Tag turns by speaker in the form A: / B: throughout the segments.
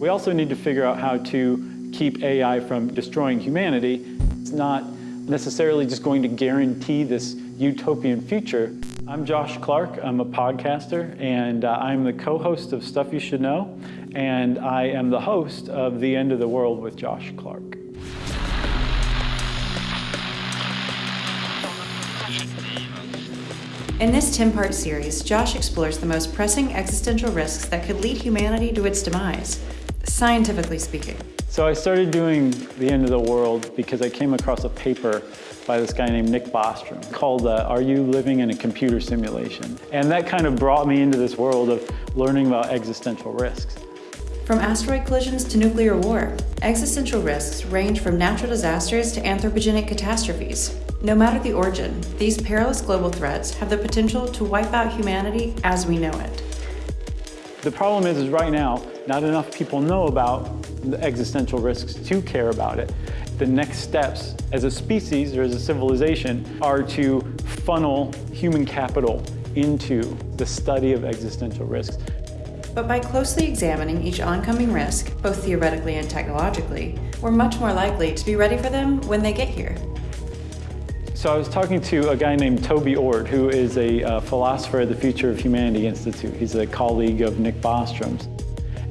A: We also need to figure out how to keep AI from destroying humanity. It's not necessarily just going to guarantee this utopian future. I'm Josh Clark. I'm a podcaster, and uh, I'm the co-host of Stuff You Should Know, and I am the host of The End of the World with Josh Clark.
B: In this 10-part series, Josh explores the most pressing existential risks that could lead humanity to its demise, scientifically speaking.
A: So I started doing The End of the World because I came across a paper by this guy named Nick Bostrom called uh, Are You Living in a Computer Simulation? And that kind of brought me into this world of learning about existential risks.
B: From asteroid collisions to nuclear war, existential risks range from natural disasters to anthropogenic catastrophes. No matter the origin, these perilous global threats have the potential to wipe out humanity as we know it.
A: The problem is, is right now, not enough people know about the existential risks to care about it. The next steps as a species or as a civilization are to funnel human capital into the study of existential risks.
B: But by closely examining each oncoming risk, both theoretically and technologically, we're much more likely to be ready for them when they get here.
A: So I was talking to a guy named Toby Ord, who is a uh, philosopher at the Future of Humanity Institute. He's a colleague of Nick Bostrom's.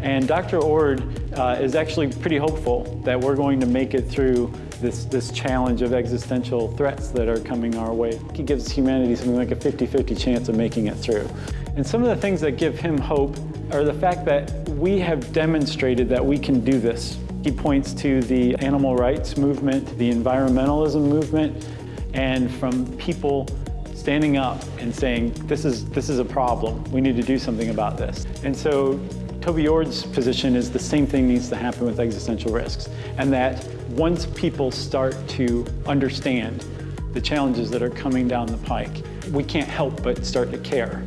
A: And Dr. Ord uh, is actually pretty hopeful that we're going to make it through this, this challenge of existential threats that are coming our way. He gives humanity something like a 50-50 chance of making it through. And some of the things that give him hope are the fact that we have demonstrated that we can do this. He points to the animal rights movement, the environmentalism movement, and from people standing up and saying, this is, this is a problem, we need to do something about this. And so Toby Ord's position is the same thing needs to happen with existential risks, and that once people start to understand the challenges that are coming down the pike, we can't help but start to care.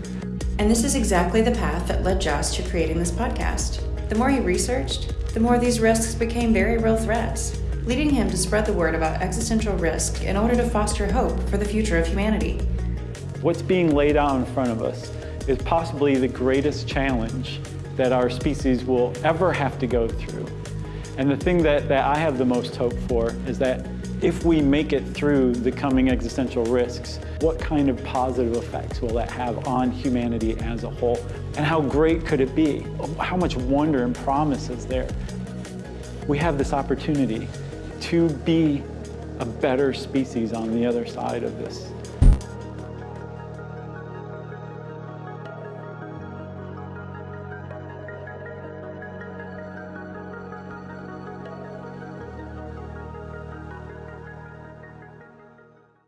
B: And this is exactly the path that led Josh to creating this podcast. The more he researched, the more these risks became very real threats, leading him to spread the word about existential risk in order to foster hope for the future of humanity.
A: What's being laid out in front of us is possibly the greatest challenge that our species will ever have to go through. And the thing that, that I have the most hope for is that if we make it through the coming existential risks, what kind of positive effects will that have on humanity as a whole? And how great could it be? How much wonder and promise is there? We have this opportunity to be a better species on the other side of this